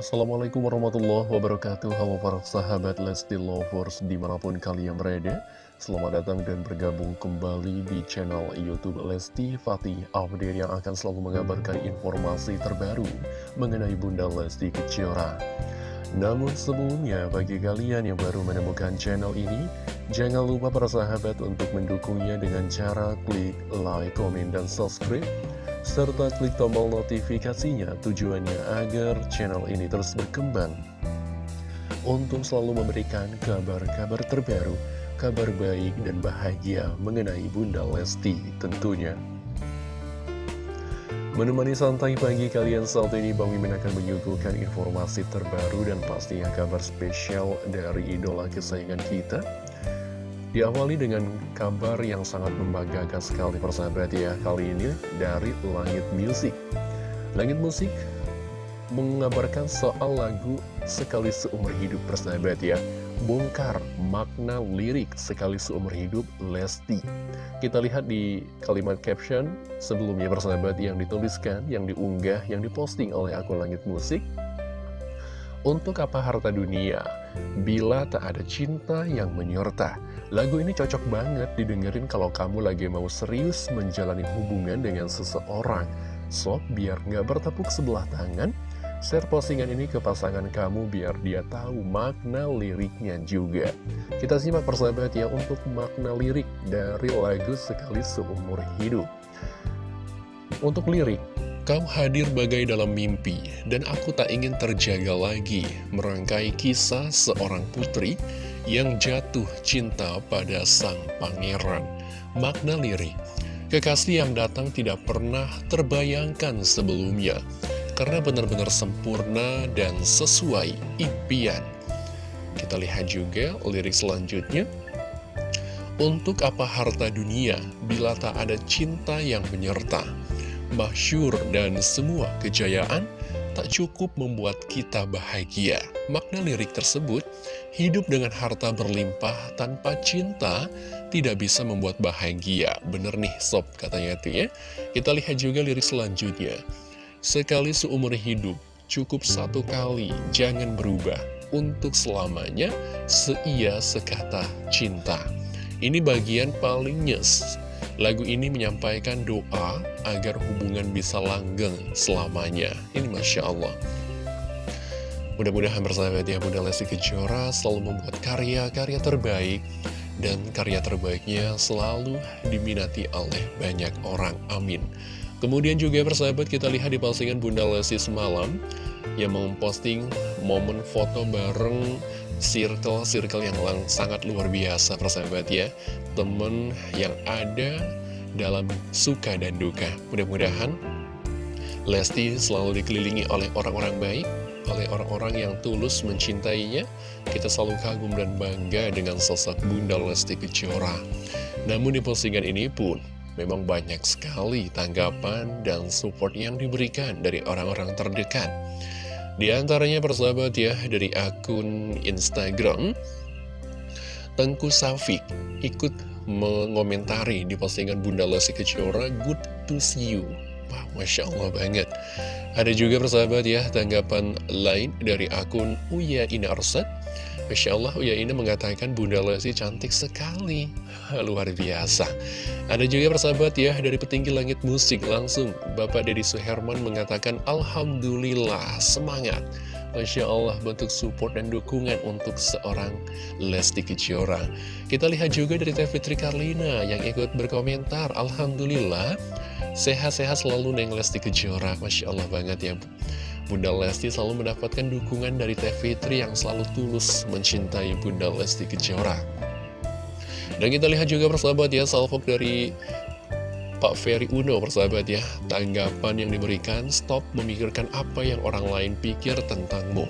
Assalamualaikum warahmatullahi wabarakatuh. Halo para sahabat Lesti Lovers di mana pun kalian berada Selamat datang dan bergabung kembali di channel Youtube Lesti Fatih Update yang akan selalu mengabarkan informasi terbaru Mengenai Bunda Lesti Kejora. Namun sebelumnya bagi kalian yang baru menemukan channel ini Jangan lupa para sahabat untuk mendukungnya dengan cara klik like, komen, dan subscribe serta klik tombol notifikasinya tujuannya agar channel ini terus berkembang untuk selalu memberikan kabar-kabar terbaru, kabar baik dan bahagia mengenai Bunda Lesti tentunya. Menemani santai pagi kalian saat ini Bang Mimin akan menyuguhkan informasi terbaru dan pastinya kabar spesial dari idola kesayangan kita Diawali dengan kabar yang sangat membanggakan sekali persahabat ya Kali ini dari Langit Music Langit Musik mengabarkan soal lagu Sekali Seumur Hidup persahabat ya Bongkar makna lirik Sekali Seumur Hidup Lesti Kita lihat di kalimat caption sebelumnya persahabat yang dituliskan Yang diunggah, yang diposting oleh akun Langit Musik untuk apa harta dunia? Bila tak ada cinta yang menyerta. Lagu ini cocok banget didengerin kalau kamu lagi mau serius menjalani hubungan dengan seseorang. Sok biar nggak bertepuk sebelah tangan, share postingan ini ke pasangan kamu biar dia tahu makna liriknya juga. Kita simak persahabat ya untuk makna lirik dari lagu Sekali Seumur Hidup. Untuk lirik, Kau hadir bagai dalam mimpi, dan aku tak ingin terjaga lagi merangkai kisah seorang putri yang jatuh cinta pada sang pangeran. Makna lirik, kekasih yang datang tidak pernah terbayangkan sebelumnya, karena benar-benar sempurna dan sesuai impian. Kita lihat juga lirik selanjutnya. Untuk apa harta dunia bila tak ada cinta yang menyerta? masyur, dan semua kejayaan tak cukup membuat kita bahagia. Makna lirik tersebut, hidup dengan harta berlimpah tanpa cinta tidak bisa membuat bahagia. Bener nih sob katanya itu ya. Kita lihat juga lirik selanjutnya. Sekali seumur hidup, cukup satu kali, jangan berubah. Untuk selamanya, seia sekata cinta. Ini bagian paling nyes Lagu ini menyampaikan doa agar hubungan bisa langgeng selamanya. Ini Masya Allah. Mudah-mudahan bersahabat ya Bunda Lesti Kejora selalu membuat karya-karya terbaik dan karya terbaiknya selalu diminati oleh banyak orang. Amin. Kemudian juga persahabat kita lihat di postingan Bunda Lesti semalam yang memposting momen foto bareng circle-circle yang sangat luar biasa persahabat ya. Temen yang ada dalam suka dan duka. Mudah-mudahan Lesti selalu dikelilingi oleh orang-orang baik Oleh orang-orang yang tulus mencintainya. Kita selalu kagum dan bangga dengan sosok Bunda Lesti Kejora. Namun di postingan ini pun Memang banyak sekali tanggapan dan support yang diberikan dari orang-orang terdekat di antaranya persahabat ya dari akun Instagram Tengku Safik ikut mengomentari di postingan Bunda Lesti Kejora Good to see you. Wah, Masya Allah banget. Ada juga persahabat ya tanggapan lain dari akun Uya Inarsat Masya Allah Uya ini mengatakan Bunda Lesti cantik sekali. Luar biasa. Ada juga persahabat ya dari petinggi langit musik Langsung Bapak Deddy Suherman mengatakan Alhamdulillah semangat. Masya Allah bentuk support dan dukungan untuk seorang Lesti Kejora. Kita lihat juga dari Teh Fitri Karlina yang ikut berkomentar Alhamdulillah sehat-sehat selalu Neng Lesti Kejora. Masya Allah banget ya Bunda Lesti selalu mendapatkan dukungan dari Teh Fitri yang selalu tulus mencintai Bunda Lesti Kejora. Dan kita lihat juga persahabat ya, salvok dari Pak Ferry Uno persahabat ya, tanggapan yang diberikan, stop memikirkan apa yang orang lain pikir tentangmu.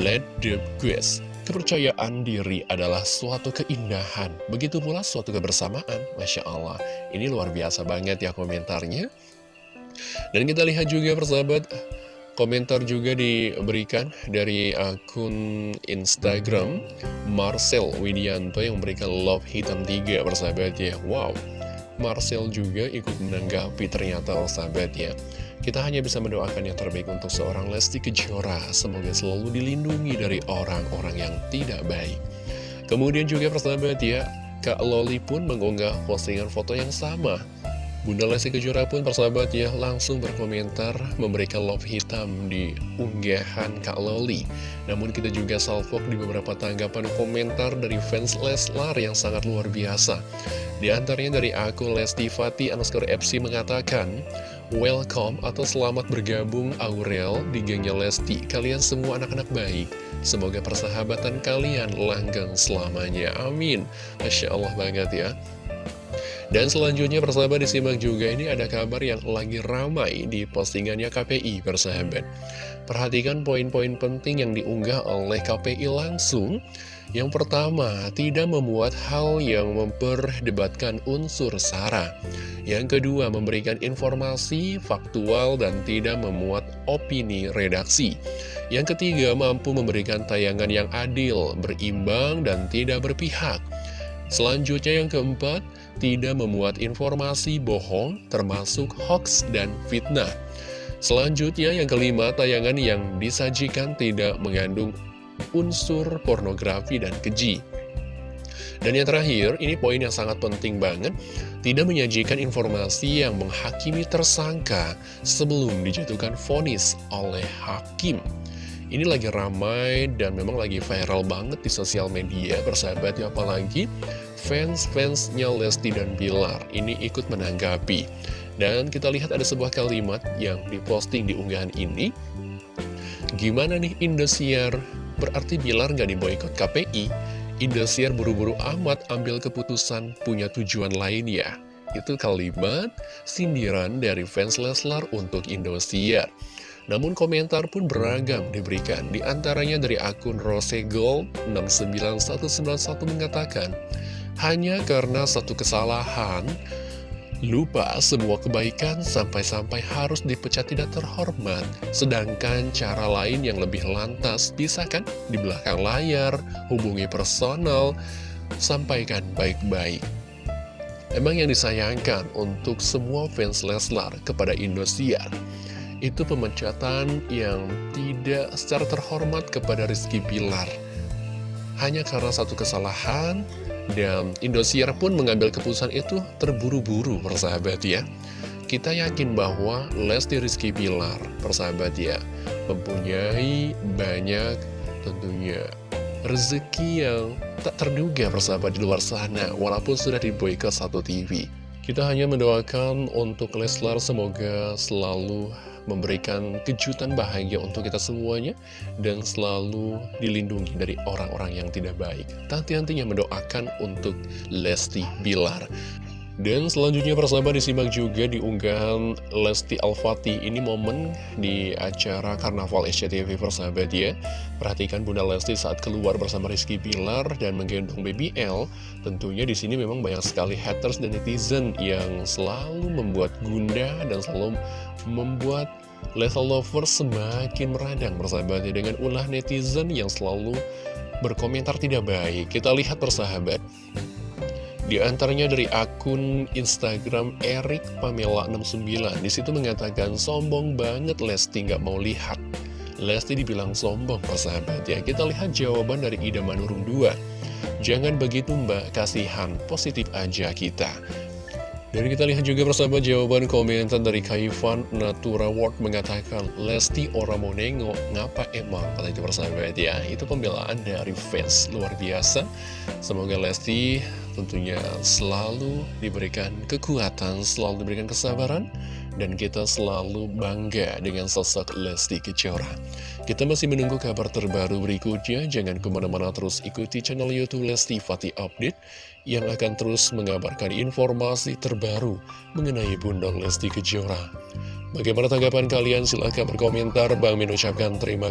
Let the quest. Kepercayaan diri adalah suatu keindahan, begitu pula suatu kebersamaan, Masya Allah. Ini luar biasa banget ya komentarnya. Dan kita lihat juga persahabat, Komentar juga diberikan dari akun Instagram Marcel Widianto yang memberikan love hitam 3 persahabat ya Wow, Marcel juga ikut menanggapi ternyata persahabat ya Kita hanya bisa mendoakan yang terbaik untuk seorang Lesti Kejora. Semoga selalu dilindungi dari orang-orang yang tidak baik. Kemudian juga persahabat ya, Kak Loli pun mengunggah postingan foto yang sama. Bunda Lesti Kejora pun persahabat ya langsung berkomentar memberikan love hitam di unggahan Kak Loli. Namun kita juga salvok di beberapa tanggapan komentar dari fans Leslar yang sangat luar biasa. Di antaranya dari akun Lesti Fati underscore FC mengatakan, Welcome atau selamat bergabung Aurel di gengnya Lesti. Kalian semua anak-anak baik. Semoga persahabatan kalian langgeng selamanya. Amin. Masya Allah banget ya. Dan selanjutnya persahabat disimak juga ini ada kabar yang lagi ramai di postingannya KPI persahabat. Perhatikan poin-poin penting yang diunggah oleh KPI langsung. Yang pertama, tidak memuat hal yang memperdebatkan unsur SARA. Yang kedua, memberikan informasi faktual dan tidak memuat opini redaksi. Yang ketiga, mampu memberikan tayangan yang adil, berimbang, dan tidak berpihak. Selanjutnya yang keempat, tidak memuat informasi bohong, termasuk hoax dan fitnah. Selanjutnya yang kelima, tayangan yang disajikan tidak mengandung unsur pornografi dan keji. Dan yang terakhir, ini poin yang sangat penting banget, tidak menyajikan informasi yang menghakimi tersangka sebelum dijatuhkan vonis oleh hakim. Ini lagi ramai dan memang lagi viral banget di sosial media, persahabat ya, apalagi fans-fansnya Lesti dan Bilar ini ikut menanggapi. Dan kita lihat ada sebuah kalimat yang diposting di unggahan ini. Gimana nih Indosiar Berarti Bilar nggak diboykot KPI, Indosiar buru-buru amat ambil keputusan punya tujuan lain ya. Itu kalimat sindiran dari fans Leslar untuk Indosiar. Namun komentar pun beragam diberikan, di antaranya dari akun Rosegol 69191 mengatakan, hanya karena satu kesalahan, Lupa semua kebaikan sampai-sampai harus dipecat tidak terhormat. Sedangkan cara lain yang lebih lantas bisa kan di belakang layar, hubungi personal, sampaikan baik-baik. Emang yang disayangkan untuk semua fans Leslar kepada Indosiar itu pemecatan yang tidak secara terhormat kepada Rizky Pilar. Hanya karena satu kesalahan, dan Indosiar pun mengambil keputusan itu terburu-buru persahabat ya Kita yakin bahwa Lesti Rizky Pilar persahabat ya Mempunyai banyak tentunya rezeki yang tak terduga persahabat di luar sana Walaupun sudah diboykot satu TV Kita hanya mendoakan untuk Leslar semoga selalu memberikan kejutan bahagia untuk kita semuanya dan selalu dilindungi dari orang-orang yang tidak baik. Tanti-tantinya mendoakan untuk Lesti Bilar. Dan selanjutnya persahabat disimak juga di unggahan Lesti Al-Fatih Ini momen di acara Karnaval SCTV persahabat ya. Perhatikan Bunda Lesti saat keluar bersama Rizky Bilar dan menggendong Baby L. Tentunya di sini memang banyak sekali haters dan netizen yang selalu membuat gunda dan selalu membuat level lover semakin meradang persahabat ya. Dengan ulah netizen yang selalu berkomentar tidak baik. Kita lihat persahabat di antaranya dari akun Instagram Erik Pamela 69 Di situ mengatakan sombong banget Lesti nggak mau lihat. Lesti dibilang sombong persahabat ya Kita lihat jawaban dari Ida Manurung 2 Jangan begitu mbak, kasihan, positif aja kita. Dan kita lihat juga bersama jawaban komentar dari Kaifan Natura World mengatakan Lesti orang mau nengok, ngapa emang? Kata itu persahabat ya, itu pembelaan dari fans. Luar biasa. Semoga Lesti tentunya selalu diberikan kekuatan, selalu diberikan kesabaran dan kita selalu bangga dengan sosok Lesti Kejora. Kita masih menunggu kabar terbaru berikutnya, jangan ke mana-mana terus ikuti channel Youtube Lesti Fatih Update yang akan terus mengabarkan informasi terbaru mengenai Bunda Lesti Kejora. Bagaimana tanggapan kalian? Silahkan berkomentar. Bang Min ucapkan terima kasih.